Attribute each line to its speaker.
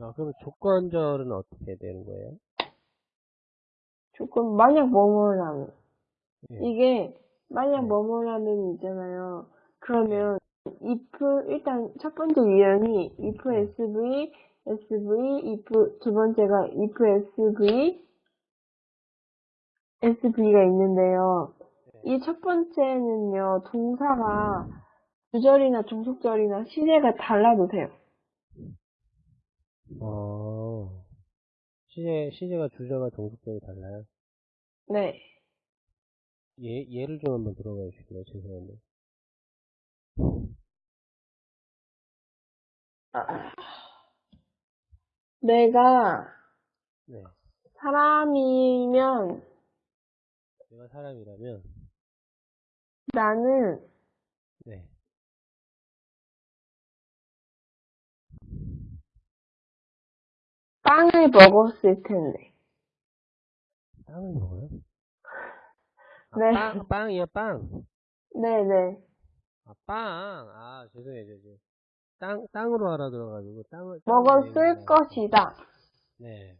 Speaker 1: 아, 그럼 조건절은 어떻게 되는 거예요?
Speaker 2: 조건, 만약 뭐뭐라면.
Speaker 1: 예.
Speaker 2: 이게, 만약
Speaker 1: 네.
Speaker 2: 뭐뭐라면 있잖아요. 그러면, if, 일단 첫 번째 유형이 if
Speaker 1: 네.
Speaker 2: sv, sv, if, 두 번째가 if sv, sv가 있는데요.
Speaker 1: 네.
Speaker 2: 이첫 번째는요, 동사가 주절이나 종속절이나 시제가 달라도 돼요.
Speaker 1: 어, 시제, 시제가 주제가 동속적이 달라요?
Speaker 2: 네.
Speaker 1: 예, 예를 좀 한번 들어봐 주실래요? 죄송한데.
Speaker 2: 아, 내가
Speaker 1: 네.
Speaker 2: 사람이면
Speaker 1: 내가 사람이라면,
Speaker 2: 나는
Speaker 1: 네.
Speaker 2: 빵을 먹었을 텐데.
Speaker 1: 빵을 먹어요? 아,
Speaker 2: 네.
Speaker 1: 빵, 빵이요, 빵.
Speaker 2: 네네.
Speaker 1: 아, 빵. 아, 죄송해요, 죄송해요. 땅, 땅으로 알아들어가지고, 땅을. 땅을
Speaker 2: 먹었을. 것이다.
Speaker 1: 네.